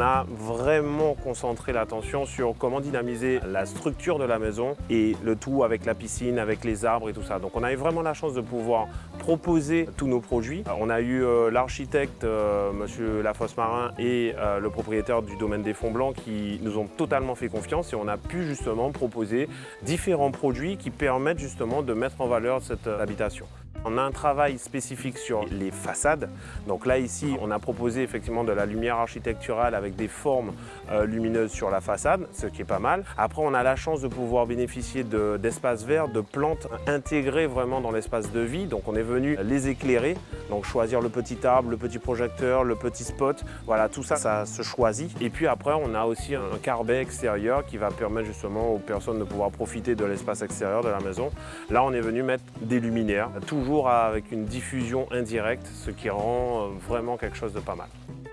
a vraiment concentré l'attention sur comment dynamiser la structure de la maison et le tout avec la piscine, avec les arbres et tout ça. Donc on a eu vraiment la chance de pouvoir proposer tous nos produits. On a eu euh, l'architecte, euh, Monsieur Lafosse-Marin et euh, le propriétaire du domaine des Fonds Blancs qui nous ont totalement fait confiance et on a pu justement proposer différents produits qui permettent justement de mettre en valeur cette habitation. On a un travail spécifique sur les façades. Donc là, ici, on a proposé effectivement de la lumière architecturale avec des formes euh, lumineuses sur la façade, ce qui est pas mal. Après, on a la chance de pouvoir bénéficier d'espaces verts, de plantes intégrées vraiment dans l'espace de vie. Donc on est venu les éclairer, donc choisir le petit arbre, le petit projecteur, le petit spot. Voilà, tout ça, ça se choisit. Et puis après, on a aussi un carbet extérieur qui va permettre justement aux personnes de pouvoir profiter de l'espace extérieur de la maison. Là, on est venu mettre des luminaires, toujours avec une diffusion indirecte, ce qui rend euh, vraiment quelque chose de pas mal.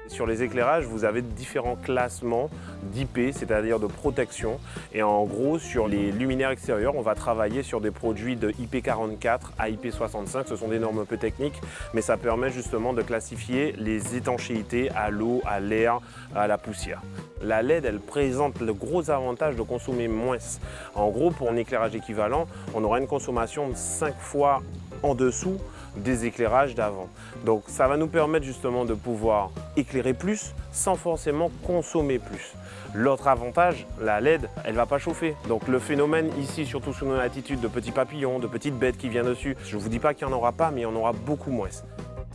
Sur les éclairages, vous avez différents classements d'IP, c'est-à-dire de protection. Et en gros, sur les luminaires extérieurs, on va travailler sur des produits de IP44 à IP65. Ce sont des normes peu techniques, mais ça permet justement de classifier les étanchéités à l'eau, à l'air, à la poussière. La LED, elle présente le gros avantage de consommer moins. En gros, pour un éclairage équivalent, on aura une consommation de 5 fois en dessous des éclairages d'avant. Donc ça va nous permettre justement de pouvoir éclairer plus sans forcément consommer plus. L'autre avantage, la LED, elle ne va pas chauffer. Donc le phénomène ici, surtout sous nos latitudes, de petits papillons, de petites bêtes qui viennent dessus, je ne vous dis pas qu'il n'y en aura pas, mais il y en aura beaucoup moins.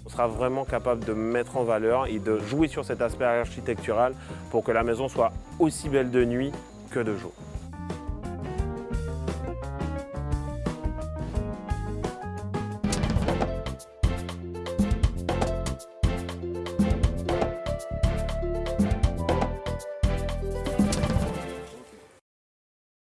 On sera vraiment capable de mettre en valeur et de jouer sur cet aspect architectural pour que la maison soit aussi belle de nuit que de jour.